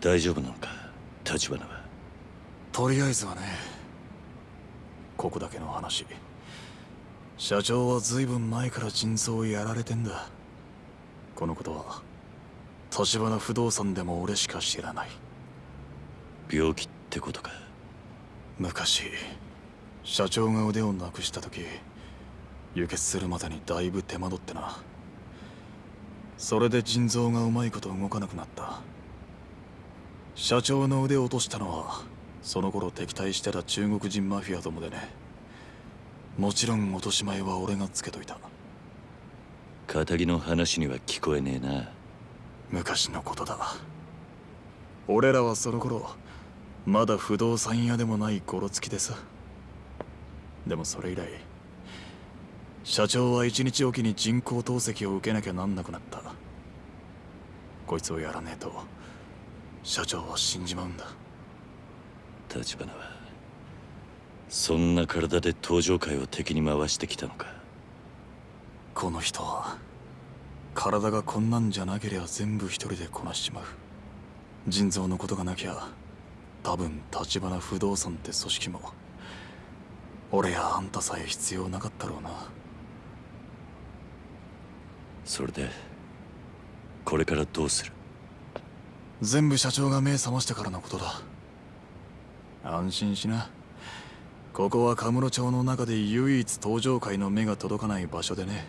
大丈夫なのか？立花は。とりあえずはねここだけの話。社長は随分前から腎臓をやられてんだ。このことは立花不動産でも俺しか知らない。病気ってことか？昔社長が腕をなくした時輸血するまでにだいぶ手間取ってな。それで腎臓がうまいこと動かなくなった社長の腕を落としたのはその頃敵対してた中国人マフィアどもでね。もちろん落とし前は俺がつけといた。仇の話には聞こえねえな。昔のことだ。俺らはその頃まだ不動産屋でもないゴロつきでさでもそれ以来社長は一日おきに人工透析を受けなきゃなんなくなった。こいつをやらねえと社長は死んじまうんだ。立花はそんな体で登場界を敵に回してきたのか。この人は体がこんなんじゃなけりゃ全部一人でこなしちまう。腎臓のことがなきゃ多分立花不動産って組織も俺やあんたさえ必要なかったろうな。それでこれからどうする？全部社長が目覚ましてからのことだ。安心しな。ここはカムロ町の中で唯一登場界の目が届かない場所でね。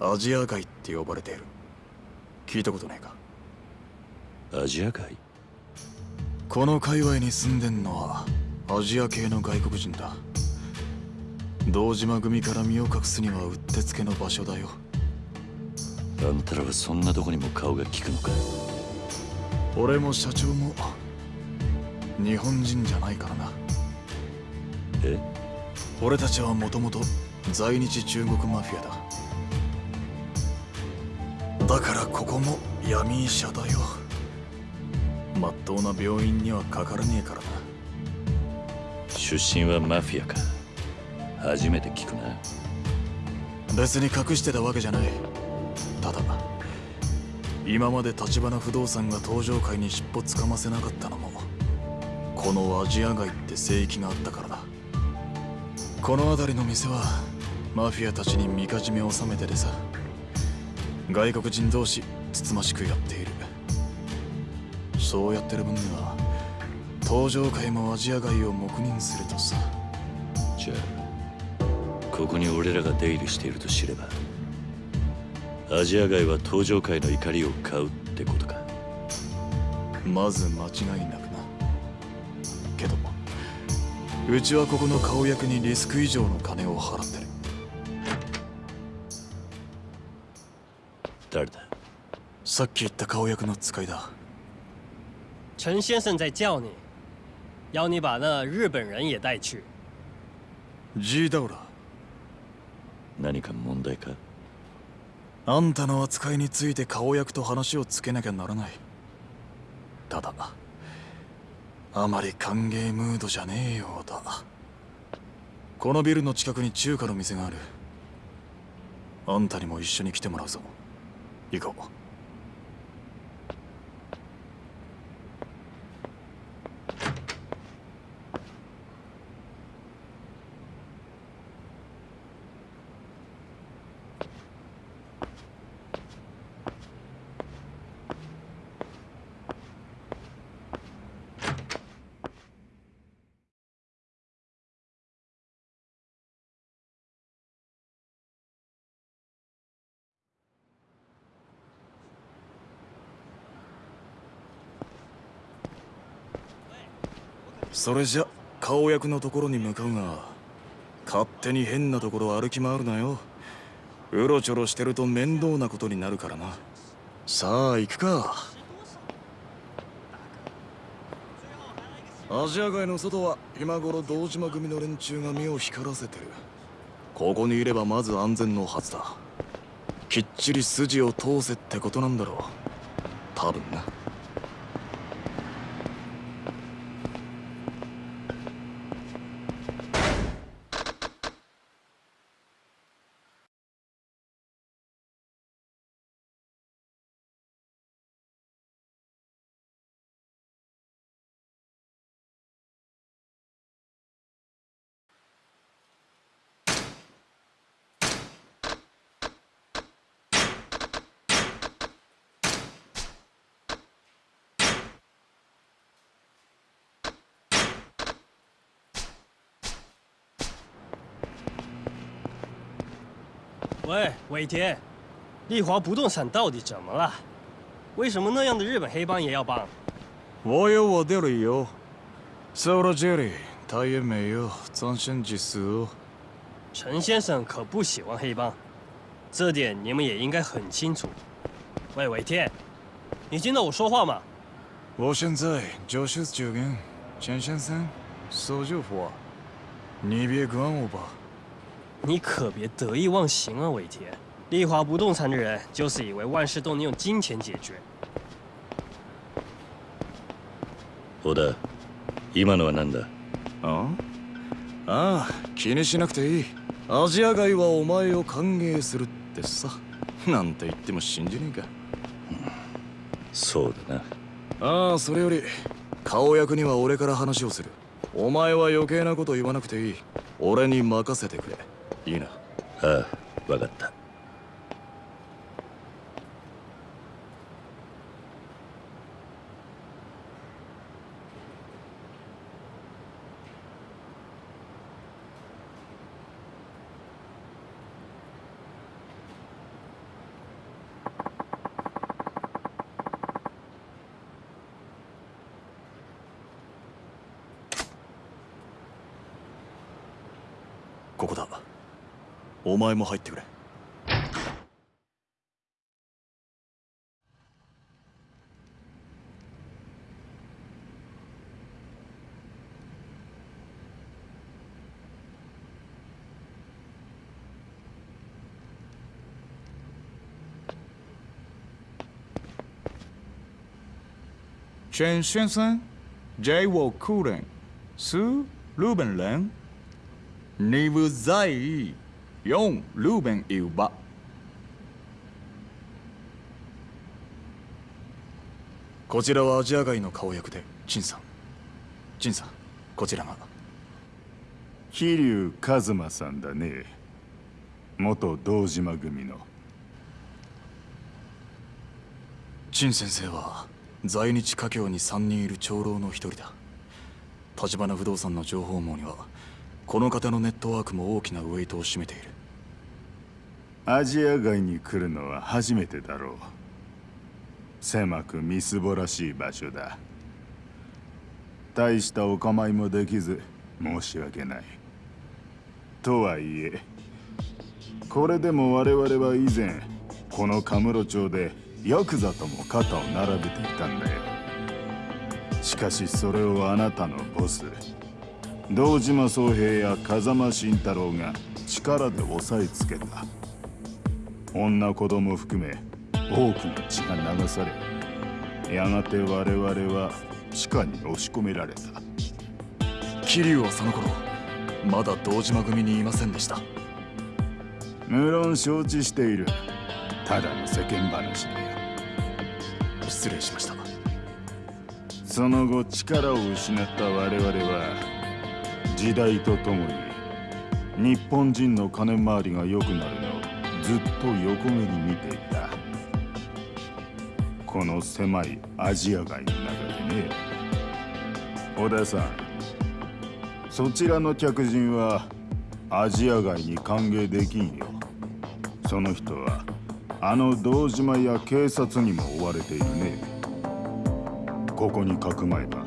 アジア界って呼ばれている。聞いたことないか？アジア界この界隈に住んでんのはアジア系の外国人だ。堂島組から身を隠すにはうってつけの場所だよ。あんたらはそんなとこにも顔が利くのか？俺も社長も日本人じゃないからな。え？俺たちはもともと在日中国マフィアだ。だからここも闇医者だよ。まっとうな病院にはかからねえからな。出身はマフィアか。初めて聞くな。別に隠してたわけじゃない。ただ今まで立花不動産が登場界に尻尾つかませなかったのもこのアジア街って聖域があったからだ。この辺りの店はマフィアたちにみかじめを収めててさ外国人同士つつましくやっている。そうやってる分には登場界もアジア街を黙認するとさ。じゃあここに俺らが出入りしていると知ればアジア街は登場界の怒りを買うってことか。まず間違いなくな。けどうちはここの顔役にリスク以上の金を払ってる。誰だ？さっき言った顔役の使いだ。陈先生在叫你，要你把那日本人也带去。G ダウラ何か問題か？あんたの扱いについて顔役と話をつけなきゃならない。ただあまり歓迎ムードじゃねえようだ。このビルの近くに中華の店がある。あんたにも一緒に来てもらうぞ。行こう。それじゃ顔役のところに向かうが勝手に変なところ歩き回るなよ。うろちょろしてると面倒なことになるからな。さあ行くか。アジア街の外は今頃堂島組の連中が目を光らせてる。ここにいればまず安全のはずだ。きっちり筋を通せってことなんだろう。多分な。喂，伟田，丽华不动产到底怎么了？为什么那样的日本黑帮也要帮？我有我的理由。说到这里，他也没有展现技术。陈先生可不喜欢黑帮，这点你们也应该很清楚。喂，伟天，你听到我说话吗？我现在就是这跟陈先生说句话，你别管我吧。你可别得意忘形啊，伟天。丽华不动产的人就是以为万事都能用金钱解决。小田今のは何だあああ気にしなくていいアジア街はお前を歓迎するってさなんて言っても信じねえかそうだなああそれより顔役には俺から話をするお前は余計なこと言わなくていい俺に任せてくれいいなああ分かったお前も入ってくれチェン・シェンセン、イ・ウォー・クーレン、ス・ルーベン・レン、ニブ・ザイ。4. ルーベンいうば。こちらはアジア外の顔役で陳さん。陳さんこちらが。桐生一馬さんだね。元堂島組の。陳先生は在日華僑に3人いる長老の一人だ。橘不動産の情報網にはこの方のネットワークも大きなウェイトを占めている。アジア街に来るのは初めてだろう。狭くみすぼらしい場所だ。大したお構いもできず申し訳ない。とはいえこれでも我々は以前このカムロ町でヤクザとも肩を並べていたんだよ。しかしそれをあなたのボス堂島宗平や風間慎太郎が力で押さえつけた。女子供含め多くの血が流されやがて我々は地下に押し込められた。桐生はその頃まだ堂島組にいませんでした。無論承知している。ただの世間話だよ失礼しました。その後力を失った我々は時代とともに日本人の金回りが良くなるのをずっと横目に見ていた。この狭いアジア街の中でね。小田さんそちらの客人はアジア街に歓迎できんよ。その人はあの堂島や警察にも追われているね。ここにかくまえば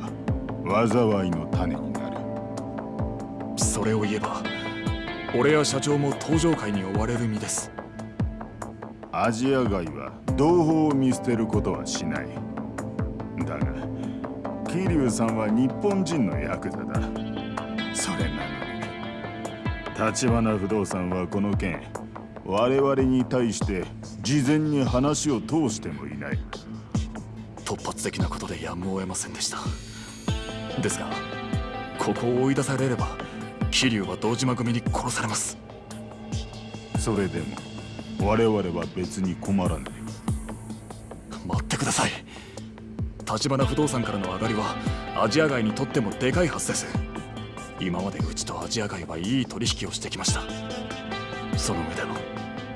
災いの種になる。それを言えば俺や社長も登場会に追われる身です。アジア街は同胞を見捨てることはしない。だが桐生さんは日本人のヤクザだ。それなのに。橘不動産はこの件我々に対して事前に話を通してもいない。突発的なことでやむを得ませんでした。ですがここを追い出されれば桐生は堂島組に殺されます。それでも我々は別に困らない。待ってください。橘不動産からの上がりはアジア街にとってもでかいはずです。今までうちとアジア街はいい取引をしてきました。その上での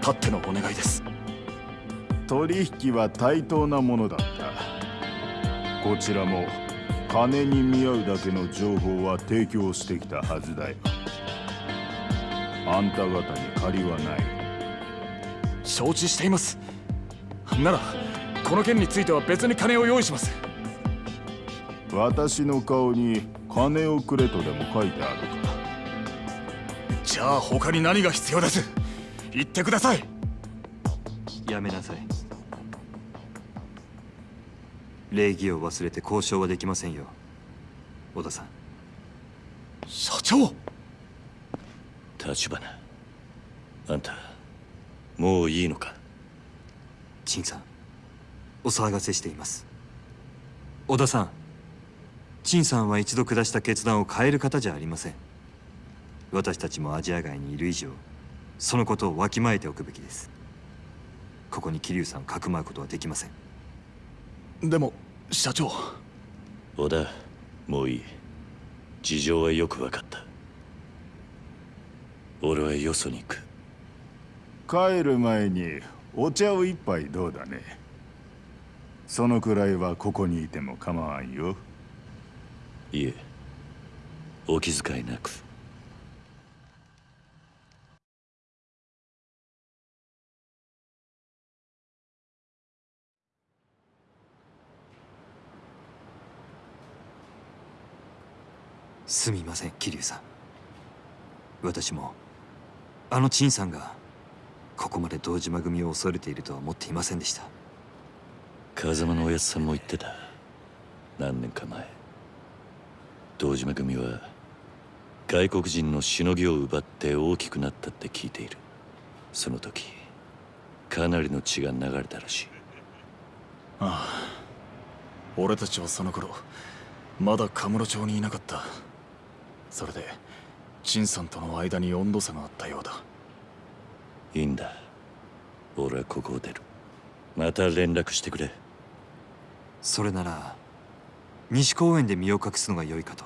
たってのお願いです。取引は対等なものだった。こちらも金に見合うだけの情報は提供してきたはずだよ。あんた方に借りはない承知しています。ならこの件については別に金を用意します。私の顔に金をくれとでも書いてあるか。じゃあ他に何が必要です。言ってください。やめなさい。礼儀を忘れて交渉はできませんよ。小田さん。社長！立花。あんたもういいのか？陳さんお騒がせしています。小田さん陳さんは一度下した決断を変える方じゃありません。私たちもアジア外にいる以上そのことをわきまえておくべきです。ここに桐生さんをかくまうことはできません。でも社長。小田もういい。事情はよく分かった。俺はよそに行く帰る前にお茶を一杯どうだね？そのくらいはここにいても構わんよ。いえお気遣いなく。すみません桐生さん。私もあの陳さんがここまで堂島組を恐れているとは思っていませんでした。風間のおやつさんも言ってた。何年か前。堂島組は外国人のしのぎを奪って大きくなったって聞いている。その時かなりの血が流れたらしい。ああ。俺たちはその頃まだカムロ町にいなかった。それで陳さんとの間に温度差があったようだいいんだ。俺はここを出る。また連絡してくれ。それなら西公園で身を隠すのが良いかと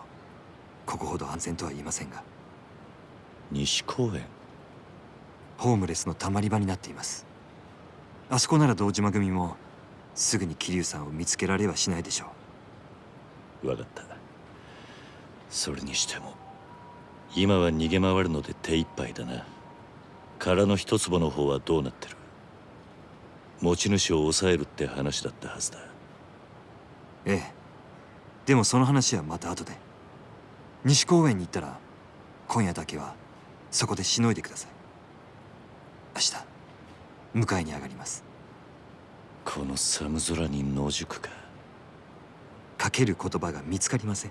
ここほど安全とは言いませんが。西公園？ホームレスのたまり場になっています。あそこなら堂島組もすぐに桐生さんを見つけられはしないでしょ分かった。それにしても今は逃げ回るので手一杯だな空の一坪の方はどうなってる？持ち主を抑えるって話だったはずだ。うええ。でもその話はまた後で。西公園に行ったら今夜だけはそこでしのいでください。明日迎えに上がります。この寒空に野宿か。かける言葉が見つかりません。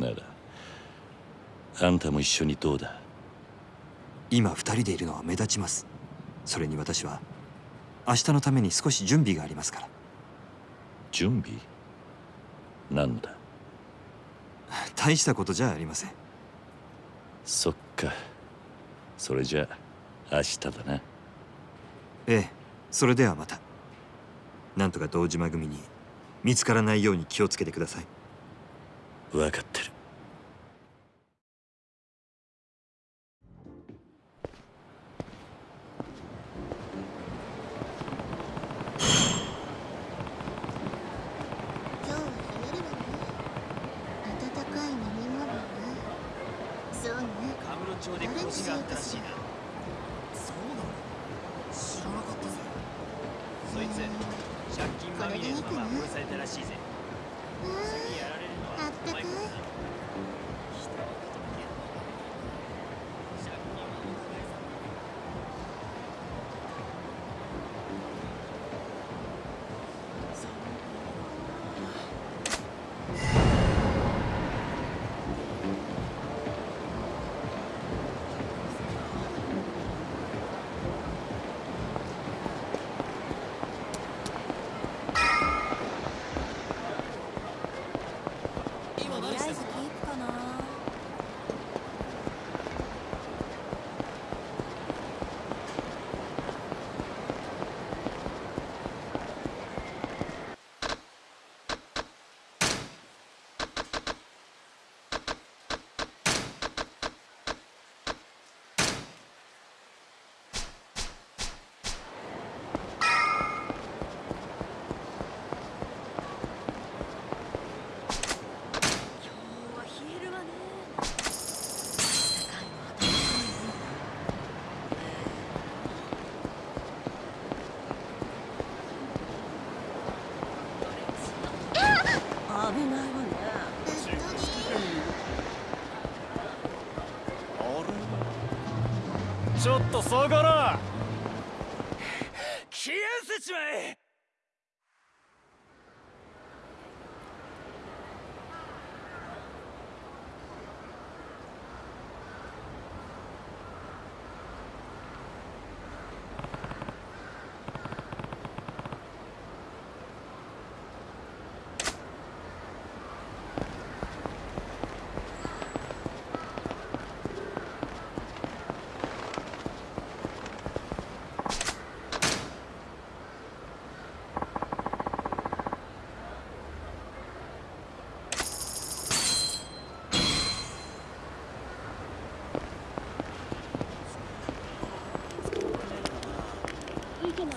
ならあんたも一緒にどうだ？今二人でいるのは目立ちます。それに私は明日のために少し準備がありますから。準備？何のだ大したことじゃありません。そっか。それじゃあ明日だな。ええそれではまた。なんとか堂島組に見つからないように気をつけてください。分かってるそこら消えせちまえ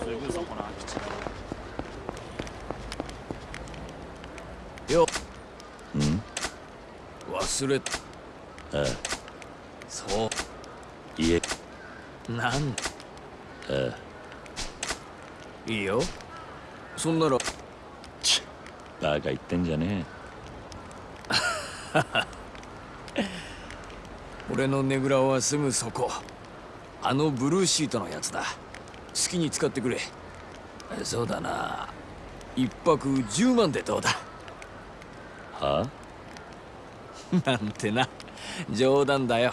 すぐそこの空き地だよん忘れああそいえうなん。ああいいよ。そんなら。バカ言ってんじゃね 俺のねぐらはすぐそこ。あのブルーシートのやつだ。好きに使ってくれ。そうだな。一泊10万でどうだ？えはなんてな。冗談だよ。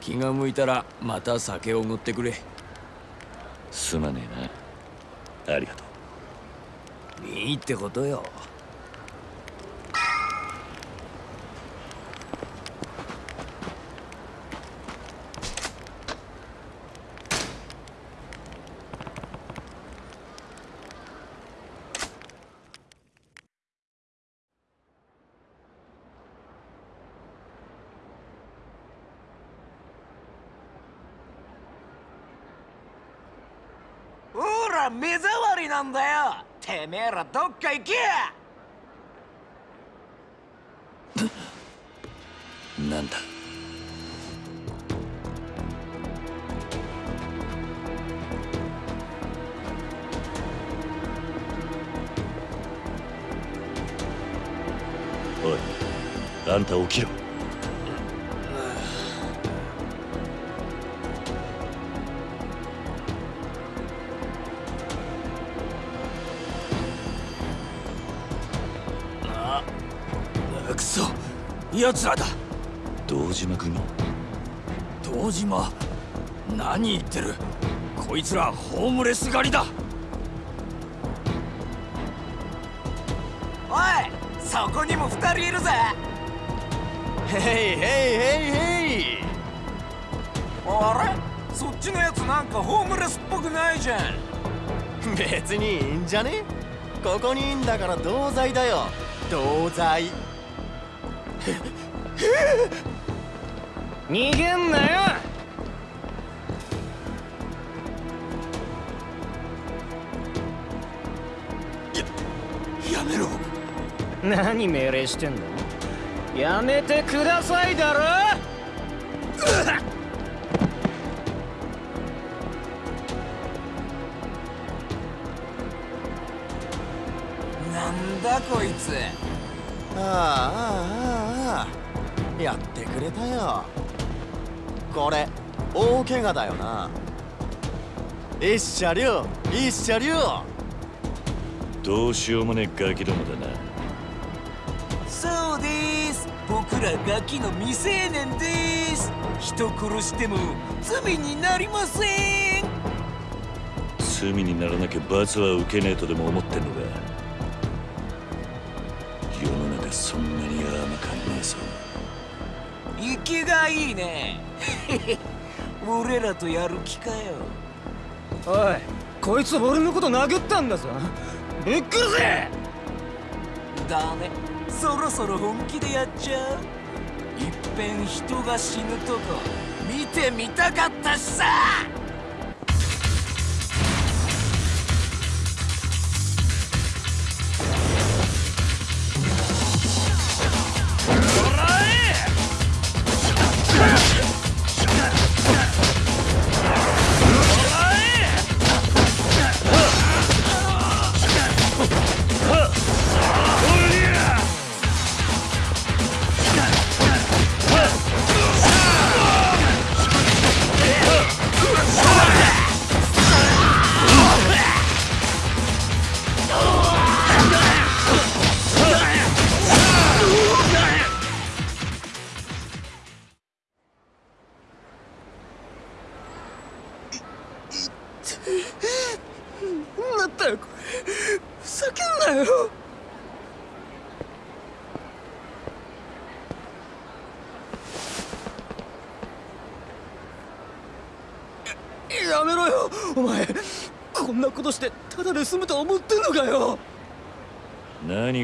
気が向いたらまた酒をおごってくれ。すまねえな。ありがとう。いいってことよほら目障りなんだよ。てめえらどっか行け。なんだ？おいあんた起きろ。奴らだ。堂島組。堂島？何言ってる？こいつらホームレス狩りだ。おいそこにも二人いるぜ。ヘイヘイヘイヘイ。あれ？そっちのやつなんかホームレスっぽくないじゃん。別にいいんじゃね？ここにいんだから同罪だよ。同罪逃げんなよ。やめろ。何命令してんの？やめてくださいだろ大怪我だよな。一車両一車両どうしようもねえガキどもだな。そうです。僕らガキの未成年です。人殺しても罪になりません。罪にならなきゃ罰は受けねえとでも思ってんのか。世の中そんなに甘かんねえぞ。生きがいいね 俺らとやる気かよ。おいこいつ俺のこと殴ったんだぞ。ぶっ殺せだねそろそろ本気でやっちゃう。いっぺん人が死ぬとこ見てみたかったしさ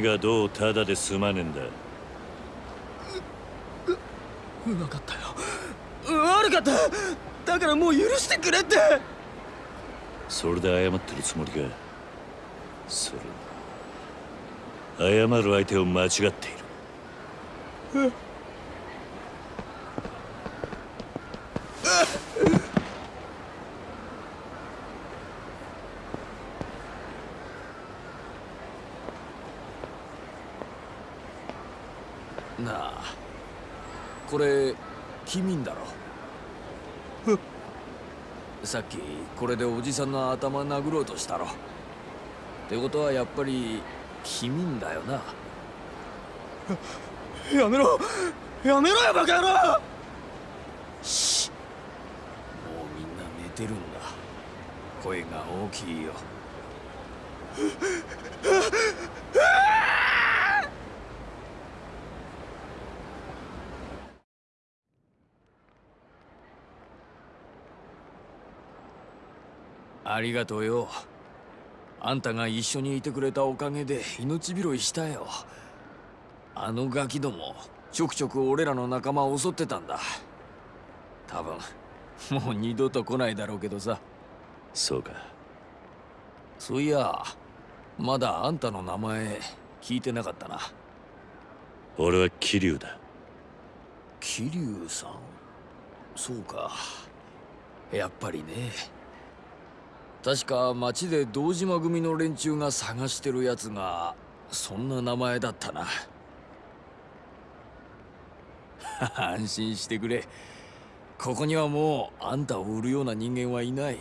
がどうただで済まねえんだ？分かったよ。悪かった。だからもう許してくれって。それで謝ってるつもりか？それ謝る相手を間違っているなあ。これ君んだろ？さっきこれでおじさんの頭殴ろうとしたろ。ってことはやっぱり君んだよな。やめろ！やめろよバカ野郎！しもうみんな寝てるんだ。声が大きいよ ありがとうよ。あんたが一緒にいてくれたおかげで命拾いしたよ。あのガキどもちょくちょく俺らの仲間を襲ってたんだ。多分もう二度と来ないだろうけどさ。そうか。そういやまだあんたの名前聞いてなかったな。俺は桐生だ。桐生さん？そうか。やっぱりね確か町で堂島組の連中が探してるやつがそんな名前だったな。安心してくれ。ここにはもうあんたを売るような人間はいない。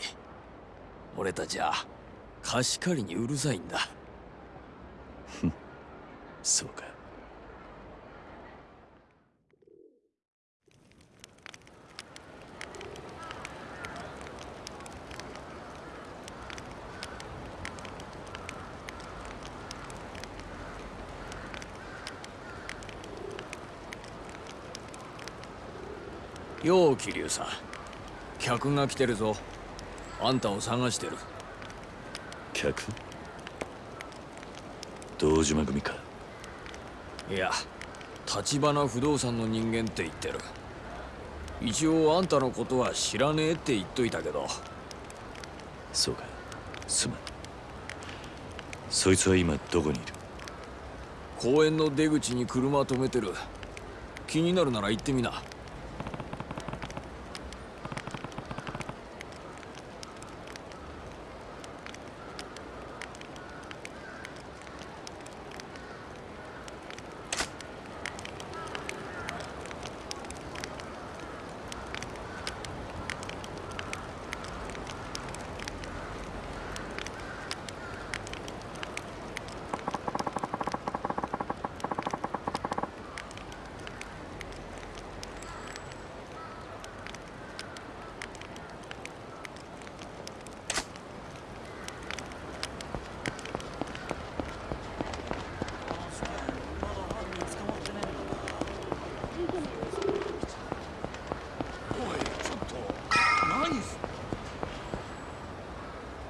俺たちは貸し借りにうるさいんだ。そうか。よう桐生さん。客が来てるぞ。あんたを探してる。客？堂島組か。いや橘不動産の人間って言ってる。一応あんたのことは知らねえって言っといたけど。そうか。すまん。そいつは今どこにいる？公園の出口に車止めてる。気になるなら行ってみな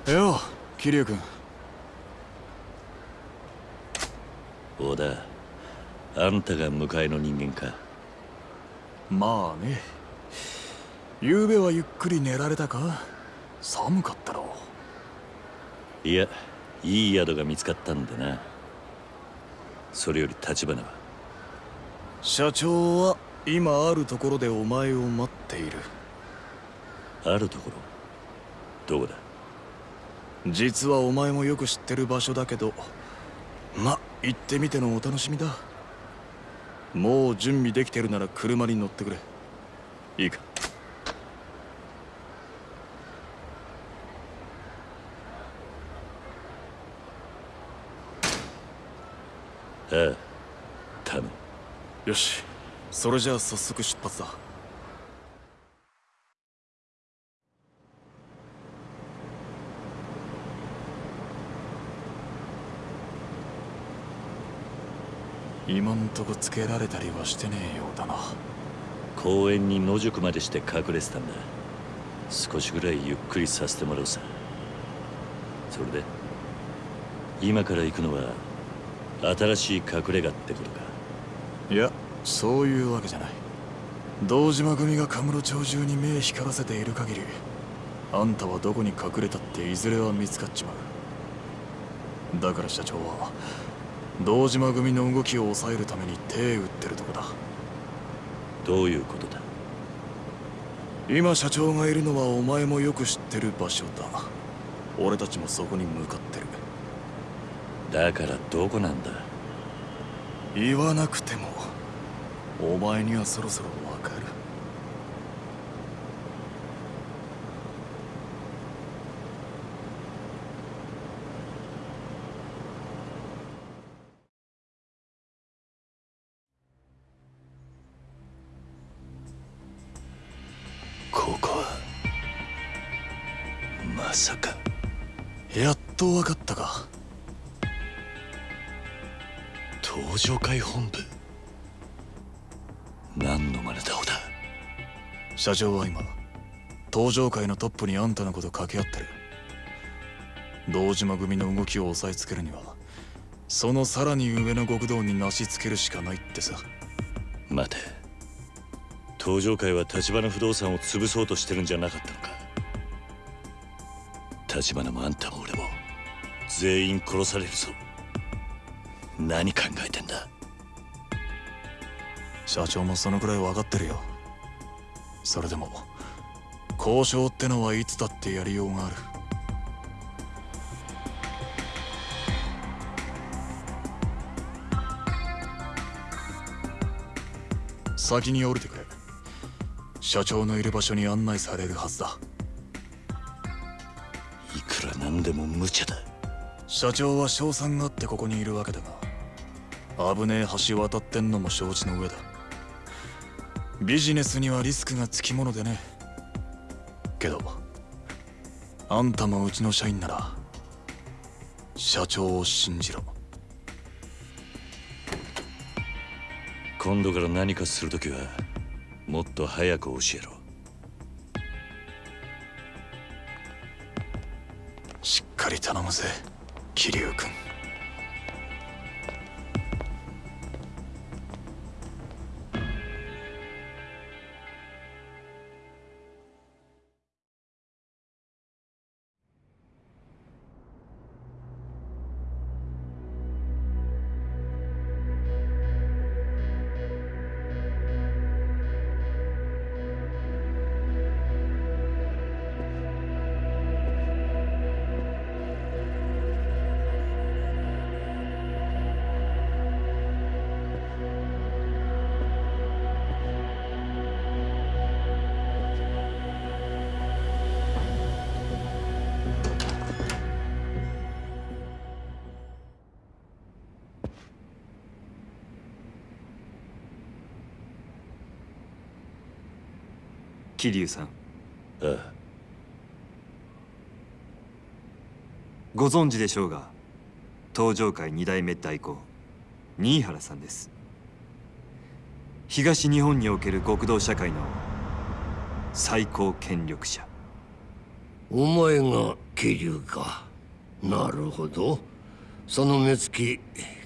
よう桐生君。小田あんたが迎えの人間か。まあね。昨べはゆっくり寝られたか？寒かったろ。いやいい宿が見つかったんだな。それより立花は。社長は今あるところでお前を待っている。あるところ？どこだ？実はお前もよく知ってる場所だけどま行ってみてのお楽しみだ。もう準備できてるなら車に乗ってくれ。いいか。ああ頼む。よし。それじゃあ早速出発だ今んとこつけられたりはしてねえようだな。公園に野宿までして隠れてたんだ。少しぐらいゆっくりさせてもらうさ。それで今から行くのは新しい隠れ家ってことか？いやそういうわけじゃない。堂島組がカムロ町中に目光らせている限りあんたはどこに隠れたっていずれは見つかっちまう。だから社長は堂島組の動きを抑えるために手打ってるとこだ。どういうことだ？今社長がいるのはお前もよく知ってる場所だ。俺たちもそこに向かってる。だからどこなんだ？言わなくてもお前にはそろそろ社長は今登場会のトップにあんたのこと掛け合ってる。堂島組の動きを押さえつけるにはそのさらに上の極道になしつけるしかないってさ。待て。登場会は立花不動産を潰そうとしてるんじゃなかったのか。立花もあんたも俺も全員殺されるぞ。何考えてんだ。社長もそのくらい分かってるよそれでも交渉ってのはいつだってやりようがある。先に降りてくれ。社長のいる場所に案内されるはずだ。いくらなんでも無茶だ。社長は賞賛があってここにいるわけだが危ねえ橋渡ってんのも承知の上だビジネスにはリスクがつきものでね。けどあんたもうちの社員なら社長を信じろ。今度から何かするときはもっと早く教えろ。しっかり頼むぜ桐生君桐生さん。ああご存知でしょうが東上会二代目代行新原さんです。東日本における極道社会の最高権力者。お前が桐生か。なるほど。その目つき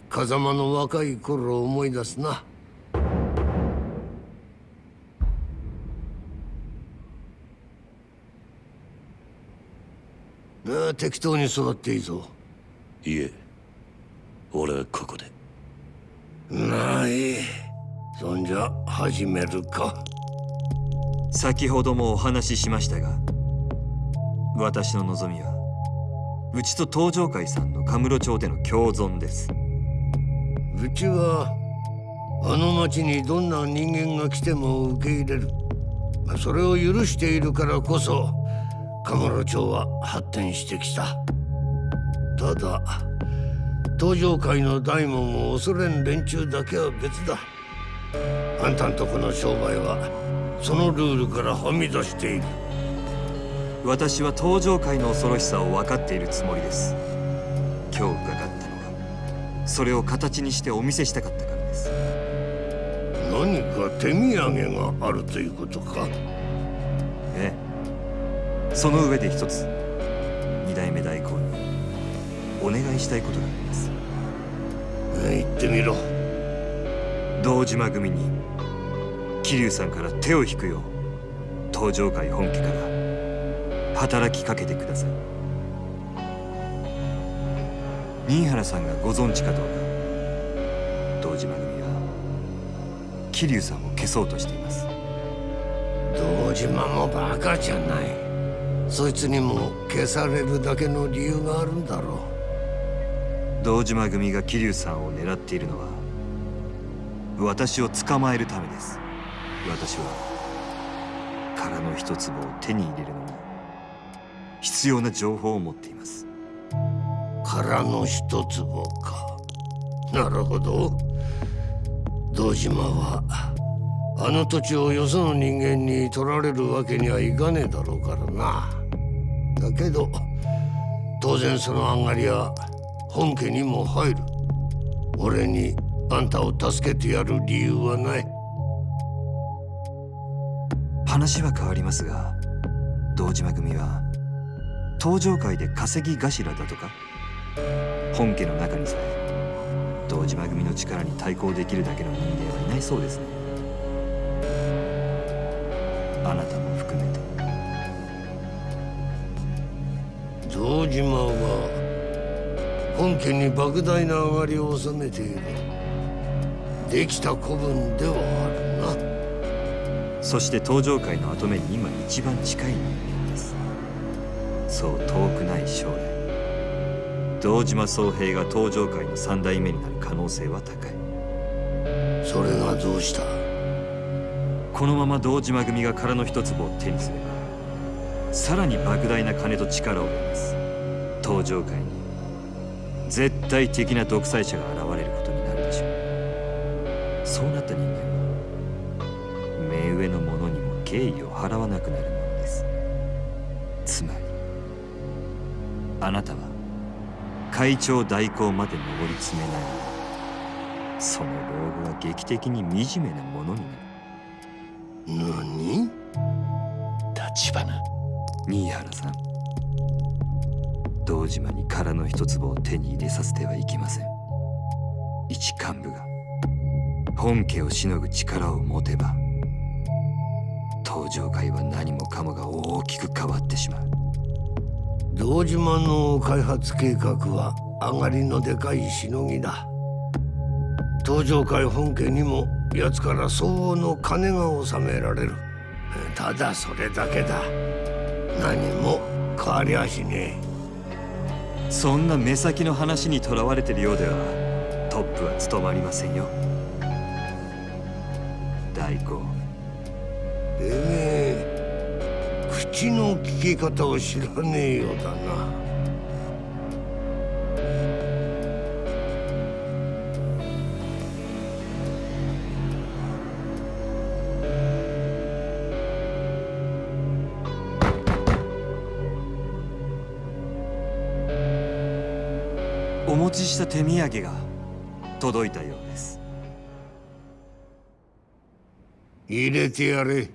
風間の若い頃を思い出すな適当に座っていいぞ。いえ俺はここで。ない。そんじゃ始めるか。先ほどもお話ししましたが私の望みはうちと東上会さんのカムロ町での共存です。うちはあの町にどんな人間が来ても受け入れる。まあそれを許しているからこそカムロ町は発展してきた。ただ東上会の大門を恐れん連中だけは別だ。あんたんとこの商売はそのルールからはみ出している。私は東上会の恐ろしさを分かっているつもりです。今日伺ったのは。それを形にしてお見せしたかったからです。何か手土産があるということか。ええその上で一つ二代目代行にお願いしたいことがあります。言ってみろ。堂島組に桐生さんから手を引くよう東上会本家から働きかけてください。新原さんがご存知かどうか堂島組は桐生さんを消そうとしています。堂島もバカじゃないそいつにも消されるだけの理由があるんだろ堂島組が桐生さんを狙っているのは私を捕まえるためです。私は殻の一粒を手に入れるのに必要な情報を持っています。う殻の一坪か。なるほど。堂島はあの土地をよその人間に取られるわけにはいかねえだろうからなだけど当然その上がりは本家にも入る。俺にあんたを助けてやる理由はない。話は変わりますが堂島組は登場会で稼ぎ頭だとか本家の中にさえ堂島組の力に対抗できるだけの人間はいないそうですね。あなたも堂島は本家に莫大な上がりを収めている。できた子分ではあるな。そして登場界の跡目に今一番近い人間です。そう遠くない将来。堂島宗平が登場界の三代目になる可能性は高い。それがどうした？このまま堂島組が殻の一粒を手にすればさらに莫大な金と力を得ます登場界に絶対的な独裁者が現れることになるでしょう。そうなった人間は目上の者にも敬意を払わなくなるものです。つまりあなたは会長代行まで上り詰めないその老後は劇的に惨めなものになる。何？立花。新原さん堂島に殻の一粒を手に入れさせてはいけません。一幹部が本家をしのぐ力を持てば登場界は何もかもが大きく変わってしまう。堂島の開発計画は上がりのでかいしのぎだ。登場会本家にも奴から相応の金が納められる。ただそれだけだ。何も変わりゃしねえ。そんな目先の話にとらわれてるようではトップは務まりませんよ。大根えめえ。口の利き方を知らねえようだな。持ちした手土産が届いたようです。入れてやれ。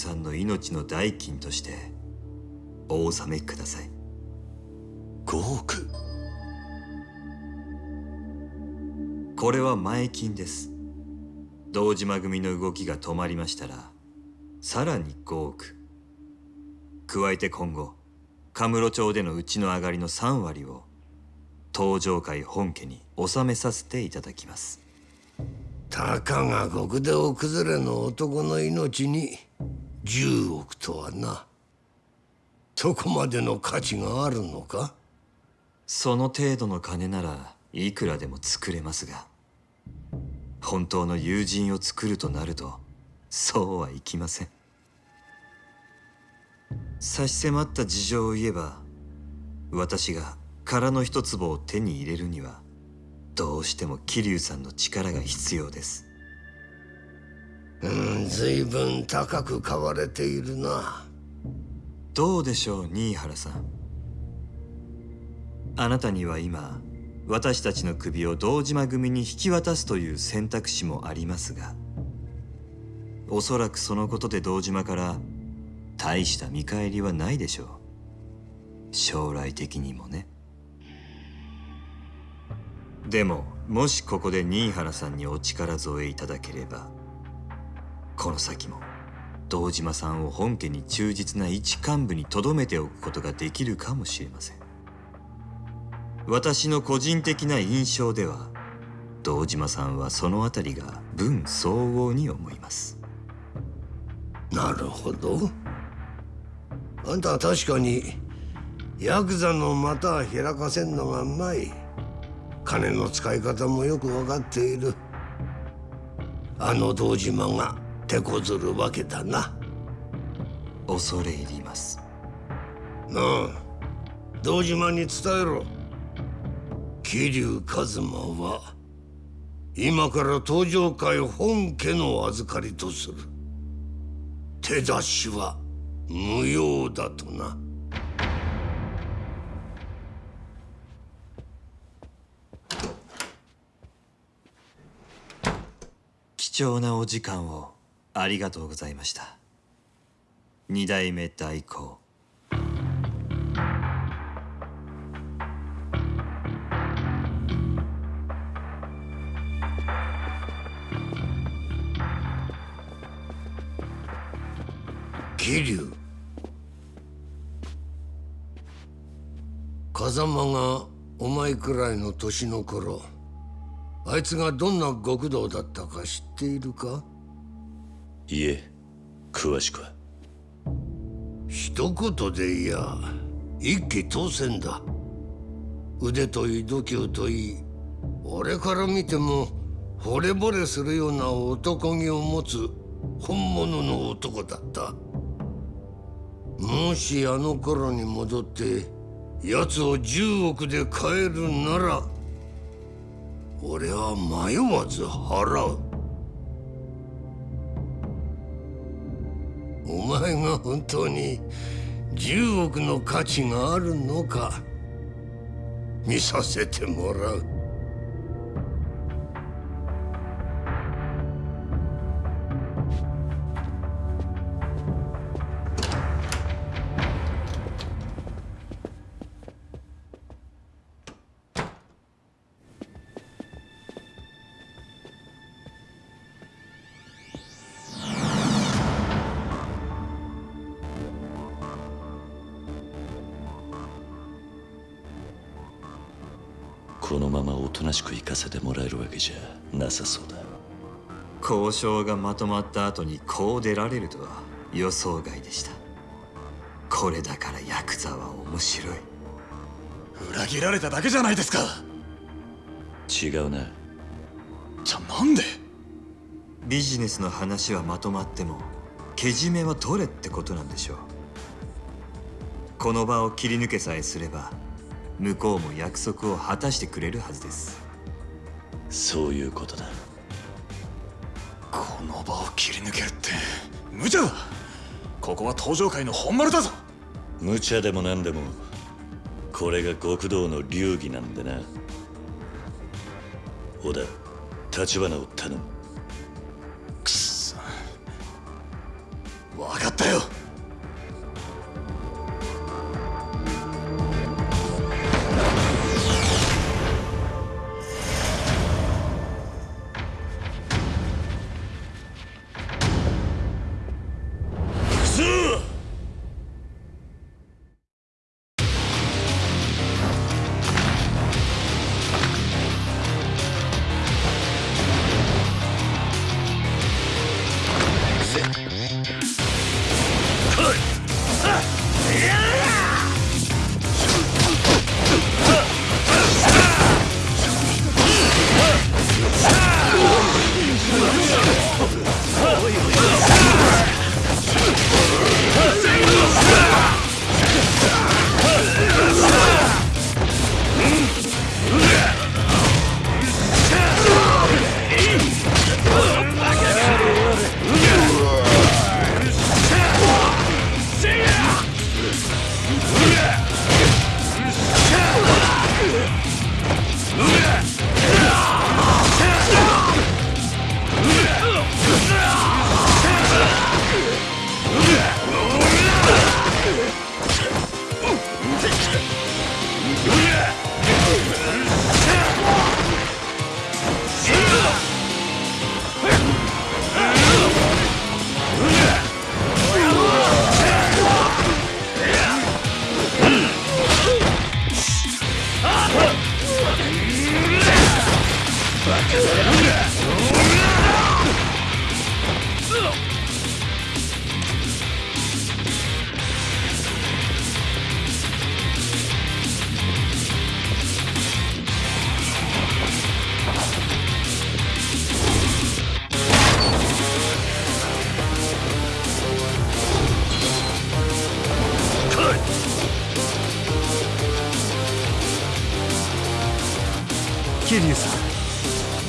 さんの命の代金としてお納めください。5億これは前金です。堂島組の動きが止まりましたらさらに5億加えて今後カムロ町でのうちの上がりの3割を東上会本家に納めさせていただきます。たかが極道崩れの男の命に。10億とはな。そこまでの価値があるのか？その程度の金ならいくらでも作れますが本当の友人を作るとなるとそうはいきません。差し迫った事情を言えば私が空の一坪を手に入れるにはどうしても桐生さんの力が必要です。うん随分高く買われているな。どうでしょう新原さん。あなたには今私たちの首を堂島組に引き渡すという選択肢もありますがおそらくそのことで堂島から大した見返りはないでしょう。将来的にもね。でももしここで新原さんにお力添えいただければこの先も堂島さんを本家に忠実な一幹部に留めておくことができるかもしれません。私の個人的な印象では堂島さんはそのあたりが分相応に思います。なるほど。あんたは確かにヤクザの股は開かせんのがうまい。金の使い方もよく分かっている。あの堂島が手こずるわけだな。恐れ入ります。なあ堂島に伝えろ。桐生一馬は今から登場会本家の預かりとする。手出しは無用だとな。貴重なお時間をありがとうございました。二代目代行。桐生。風間がお前くらいの年の頃あいつがどんな極道だったか知っているか？いえ詳しくは。一言でいや一気当選だ。腕といい度胸といい俺から見ても惚れ惚れするような男気を持つ本物の男だった。もしあの頃に戻って奴を10億で買えるなら俺は迷わず払う。お前が本当に10億の価値があるのか見させてもらう。渉がまとまった後にこう出られるとは予想外でした。これだからヤクザは面白い。裏切られただけじゃないですか。違うなじゃあなんで？ビジネスの話はまとまってもけじめは取れってことなんでしょう。この場を切り抜けさえすれば向こうも約束を果たしてくれるはずです。そういうことだこの場を切り抜けるって。無茶だ。ここは登場界の本丸だぞ。無茶でも何でも。これが極道の流儀なんでな。小田立花を頼む。くっそ。分かったよ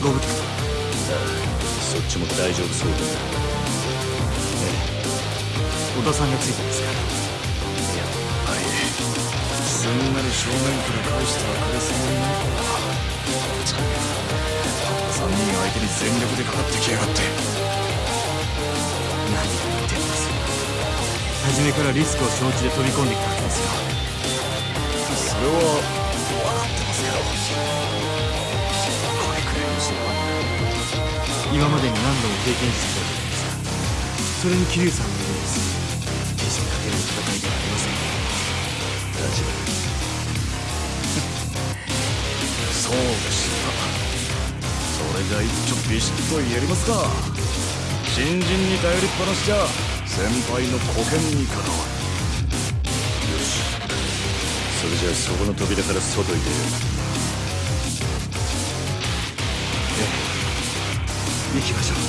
ご無事そっちも大丈夫そうだ織田さんがついてますからはいすんなり正面から返してはくれそうにな。い3人相手に全力でかかってきやがって。何を言ってるんです初めからリスクを承知で飛び込んできたわけですよ。それは今までに何度も経験してきたじゃないですかそれに桐生さんのようです。決して勝てる戦いではありません立場そうでしたそれじゃ一丁ビシッとやりますか新人に頼りっぱなしじゃ先輩の保険に関わるそれじゃあそこの扉から外へ出よう行きましょう。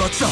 はあっ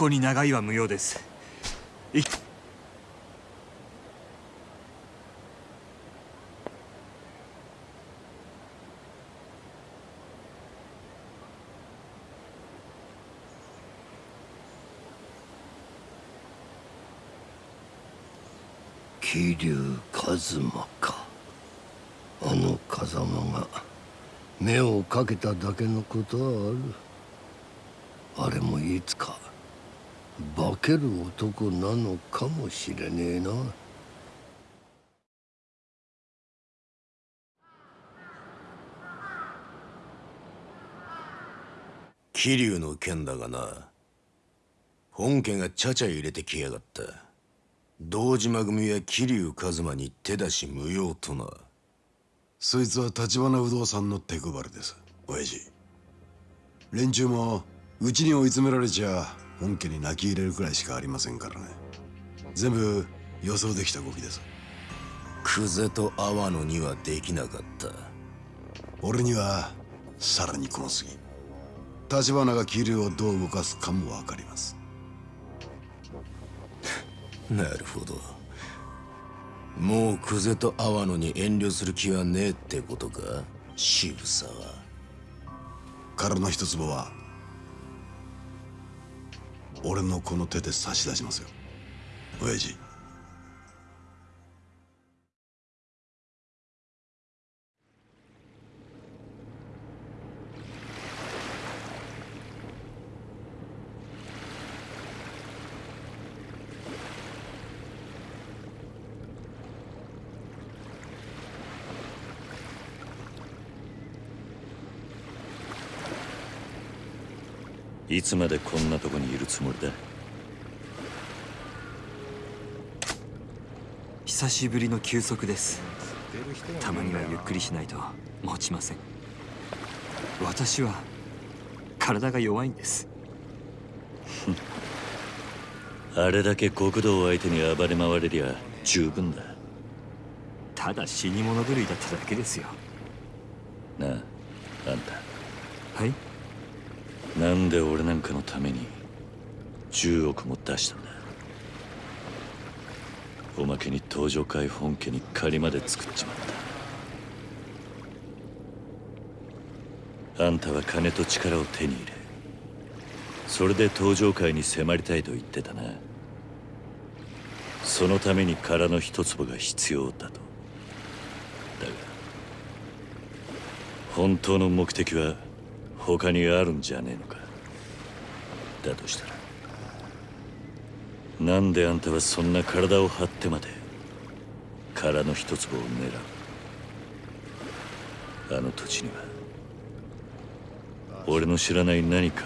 こに長居は無用です。い桐生一馬か。あの風間が目をかけただけのことはある。あれもいつか化ける男なのかもしれねえな。桐生の件だがな本家がちゃちゃ入れてきやがった。堂島組や桐生一馬に手出し無用とな。そいつは立花不動産の手配りです親父。連中もうちに追い詰められちゃ本家に泣き入れるくらいしかありませんからね。全部予想できた動きです。久世と阿波野にはできなかった。俺にはさらにこの次立花が桐生をどう動かすかも分かります。なるほど。もう久世と阿波野に遠慮する気はねえってことか？渋沢。殻の一坪は俺のこの手で差し出しますよ。親父。いつまでこんなとこにいるつもりだ？久しぶりの休息です。たまにはゆっくりしないと持ちません。私は体が弱いんです。あれだけ極道を相手に暴れ回れりゃ十分だ。ただ死に物狂いだっただけですよ。なああんた。はい？なんで俺なんかのために10億も出したんだ。おまけに登場会本家に借りまで作っちまった。あんたは金と力を手に入れ。それで登場会に迫りたいと言ってたな。そのために殻の一坪が必要だと。だが本当の目的は他にあるんじゃねえのか。だとしたら。なんであんたはそんな体を張ってまで殻の一粒を狙う。あの土地には俺の知らない何か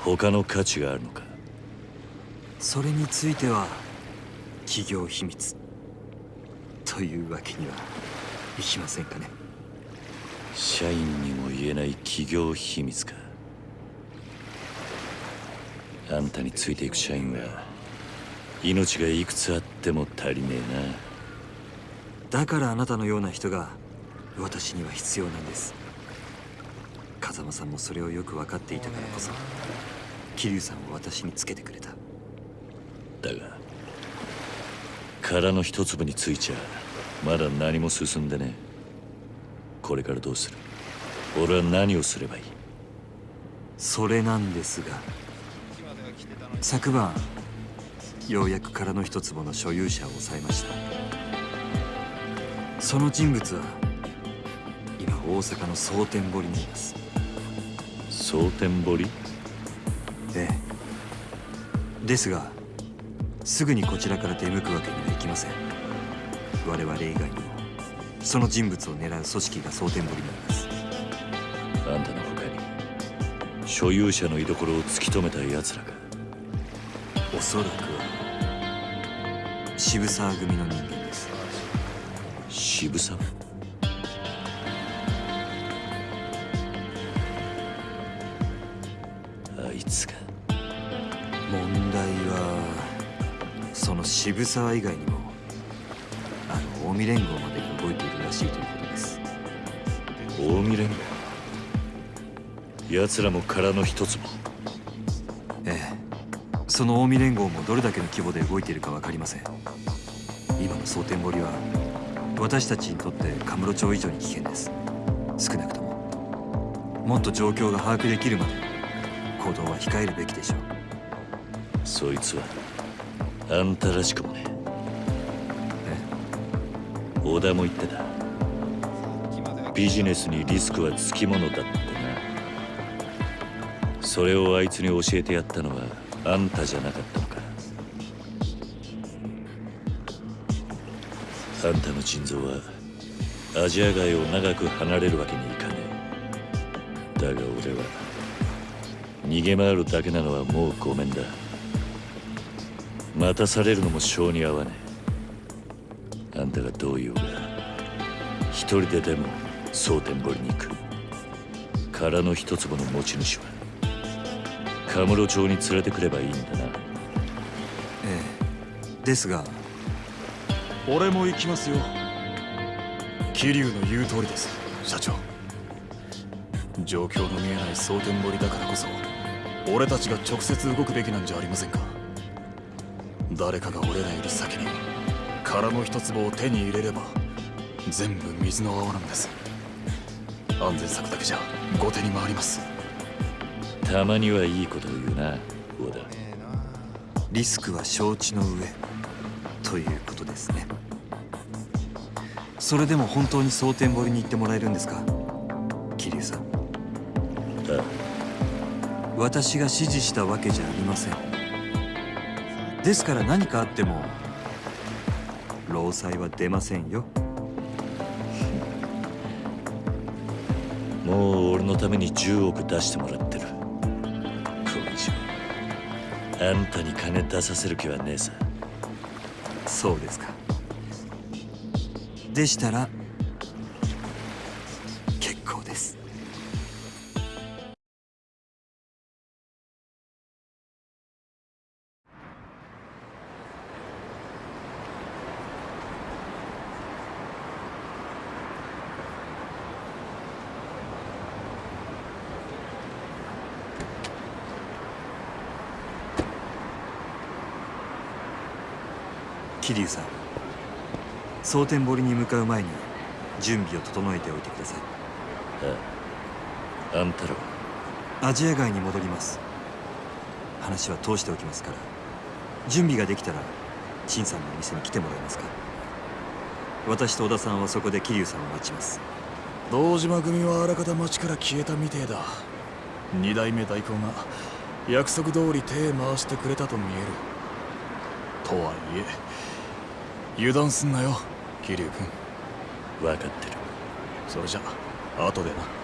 他の価値があるのか。それについては企業秘密。というわけにはいきませんかね。社員にも言えない企業秘密か。あんたについていく社員は命がいくつあっても足りねえだからあなたのような人が私には必要なんです。風間さんもそれをよく分かっていたからこそ桐生さんを私につけてくれた。なだが殻の一粒についちゃまだ何も進んでねえ。これからどうする？俺は何をすればいい？それなんですが昨晩ようやく殻の一坪の所有者を抑えました。その人物は今大阪の蒼天堀にいます。蒼天堀？ええ。ですがすぐにこちらから出向くわけにはいきません。我々以外にもその人物を狙う組織が蒼天堀にいますあんたの他に所有者の居所を突き止めた奴らかおそらくは渋沢組の人間です。渋沢？あいつか問題はその渋沢以外にもあの近江連合まで動いているらしいということです。近江連合？奴らも殻の一つも。ええ。その近江連合もどれだけの規模で動いているか分かりません。今の蒼天堀は私たちにとってカムロ町以上に危険です。少なくとも。もっと状況が把握できるまで行動は控えるべきでしょう。そいつはあんたらしくもね小田も言ってた。ビジネスにリスクはつきものだってなそれをあいつに教えてやったのはあんたじゃなかったのか。あんたの腎臓はアジア街を長く離れるわけにいかねえ。だが俺は逃げ回るだけなのはもうごめんだ。待たされるのも性に合わねえ。あんたがどう言うが一人ででも蒼天堀に行く。殻の一粒の持ち主はカムロ町に連れてくればいいんだな。ええ。ですが。俺も行きますよ。桐生の言う通りです。社長。状況の見えない蒼天堀だからこそ俺たちが直接動くべきなんじゃありませんか。誰かが俺らより先に殻の一粒を手に入れれば全部水の泡なんです。安全策だけじゃ後手に回りますたまにはいいことを言うな小田。リスクは承知の上ということですね。それでも本当に蒼天堀に行ってもらえるんですか？桐生さん。あ私が指示したわけじゃありません。ですから何かあっても労災は出ませんよ。もう俺のために10億出してもらってあんたに金出させる気はねえさ。そうですか。でしたら桐生さん。蒼天堀に向かう前に準備を整えておいてください。ああんたらは。アジア街に戻ります。話は通しておきますから。準備ができたら陳さんの店に来てもらえますか。私と小田さんはそこで桐生さんを待ちます。堂島組はあらかた町から消えたみてえだ。二代目代行が約束通り手回してくれたと見える。とはいえ油断すんなよ桐生君。分かってる。それじゃあ後でな。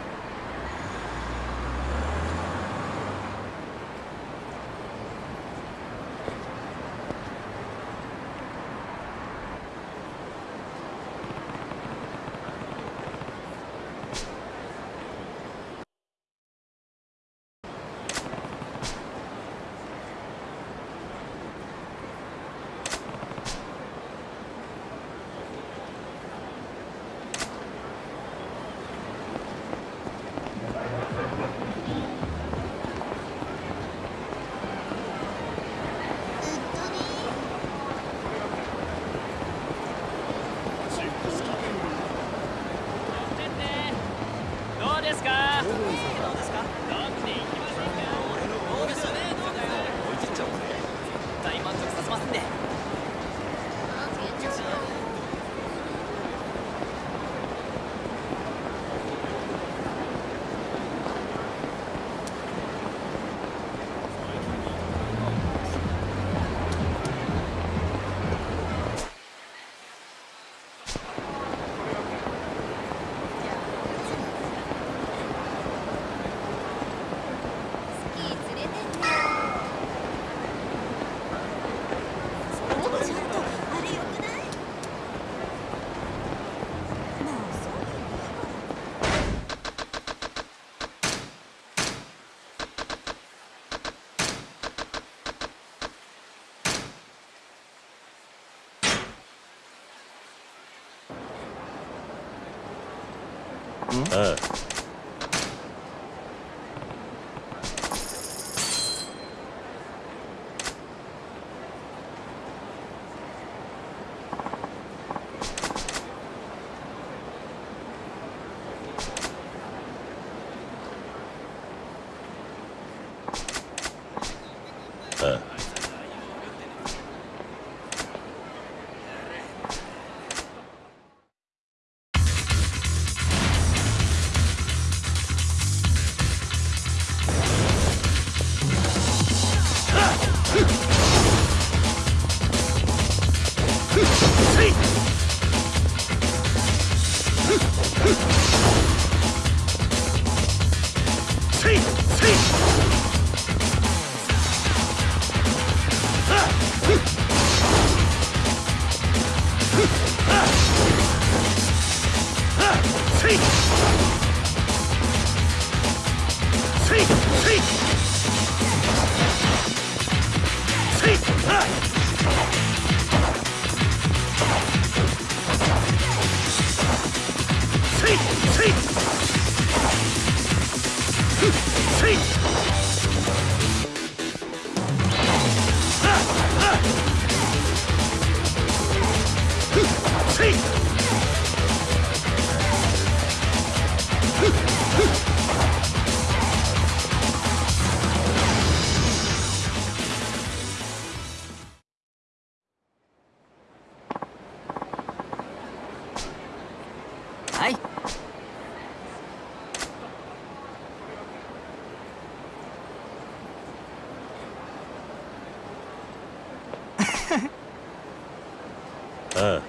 嗯。Uh.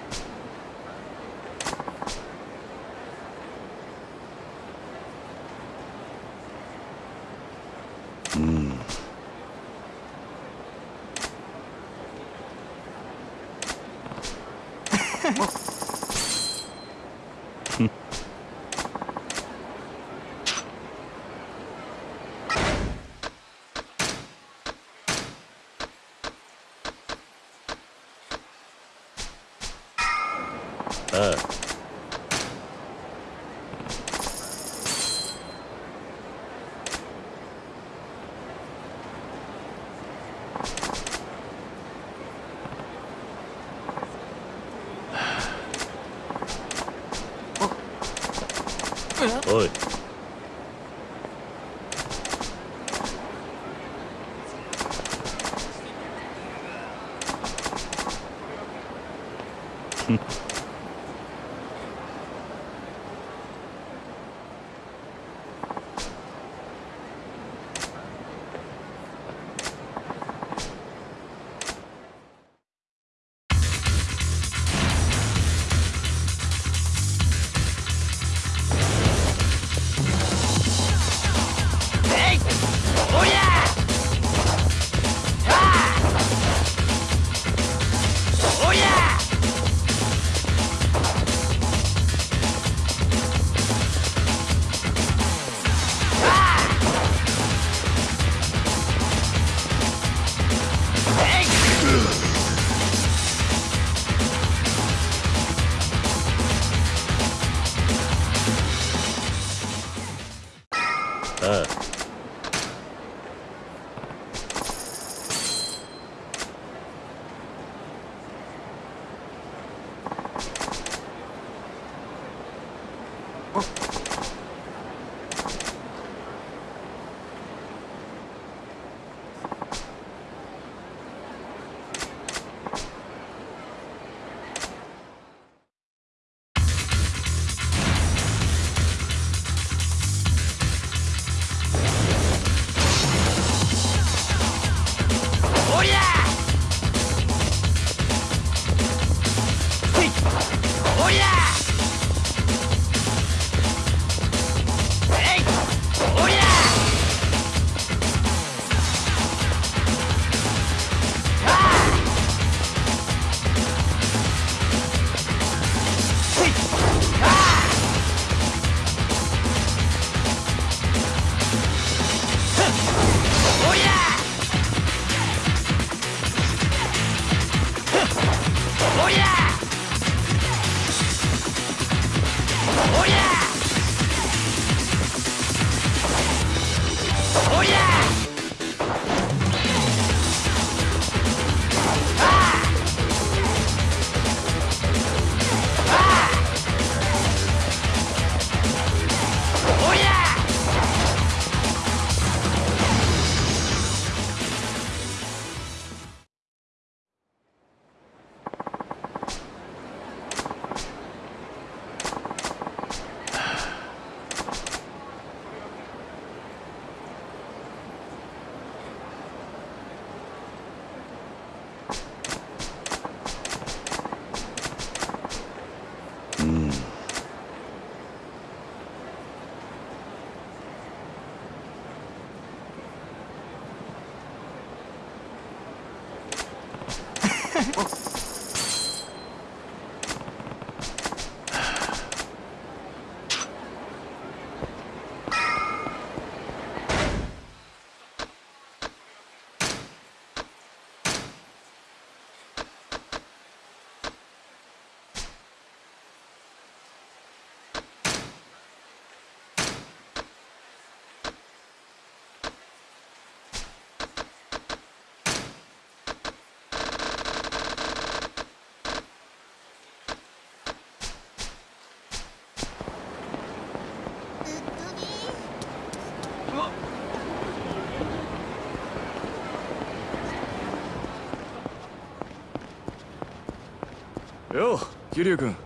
桐生君。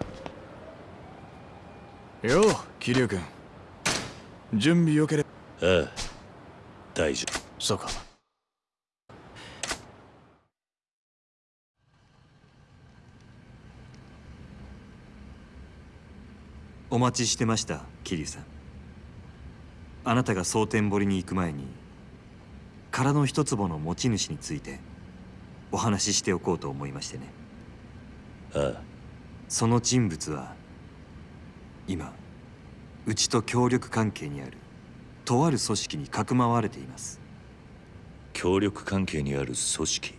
よう桐生君。準備よけれああ大丈夫。そうか。お待ちしてました桐生さん。あなたが蒼天堀に行く前に殻の一坪の持ち主についてお話ししておこうと思いましてね。ああその人物は今うちと協力関係にあるとある組織にかくまわれています。協力関係にある組織？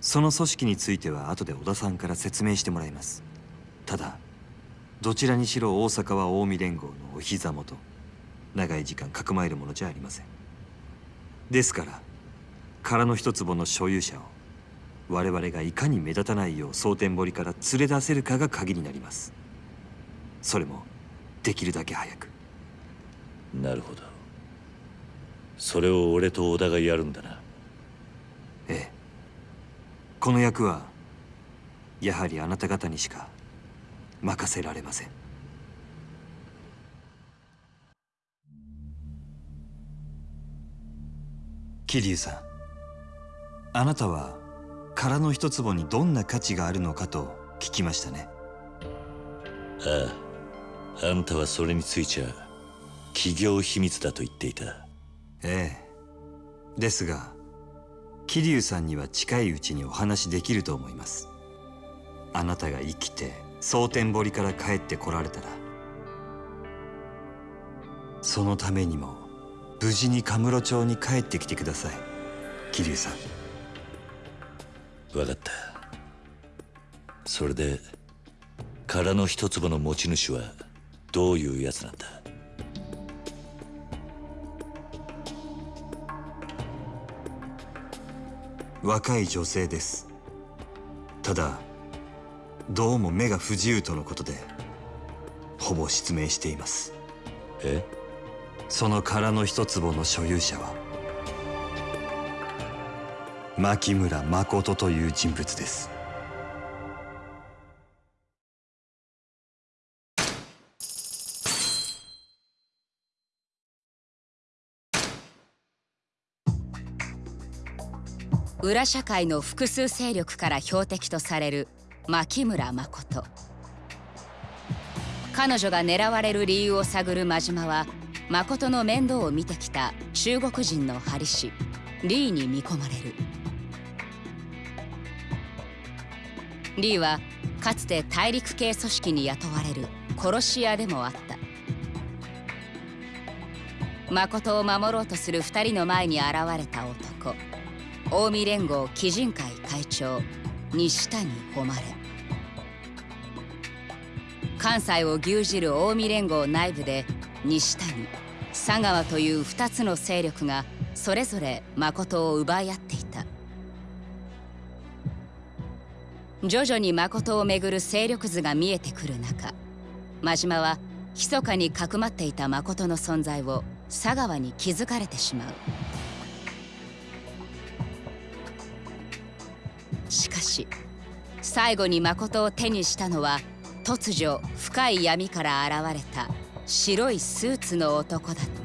その組織については後で小田さんから説明してもらいます。ただどちらにしろ大阪は近江連合のお膝元長い時間かくまえるものじゃありません。ですから殻の一坪の所有者を我々がいかに目立たないよう蒼天堀から連れ出せるかが鍵になります。それもできるだけ早く。なるほど。それを俺と小田がやるんだな。ええ。この役はやはりあなた方にしか任せられません。桐生さんあなたは殻の一坪にどんな価値があるのかと聞きましたね。あああんたはそれについちゃ企業秘密だと言っていた。ええ。ですが桐生さんには近いうちにお話しできると思います。あなたが生きて蒼天堀から帰ってこられたらそのためにも無事にカムロ町に帰ってきてください桐生さん分かった。それで殻の一坪の持ち主はどういうやつなんだ？若い女性です。ただどうも目が不自由とのことでほぼ失明しています。え？その空の一坪の所有者は牧村誠という人物です。裏社会の複数勢力から標的とされる牧村誠。彼女が狙われる理由を探る真島は誠の面倒を見てきた中国人の針師リーに見込まれる。リーはかつて大陸系組織に雇われる殺し屋でもあった。誠を守ろうとする2人の前に現れた男。近江連合基人会会長。西谷誉。関西を牛耳る近江連合内部で西谷佐川という2つの勢力がそれぞれ誠を奪い合ってい徐々に誠をめぐる勢力図が見えてくる中真島は密かにかくまっていた誠の存在を佐川に気づかれてしまう。しかし最後に誠を手にしたのは突如深い闇から現れた白いスーツの男だった。